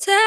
Tell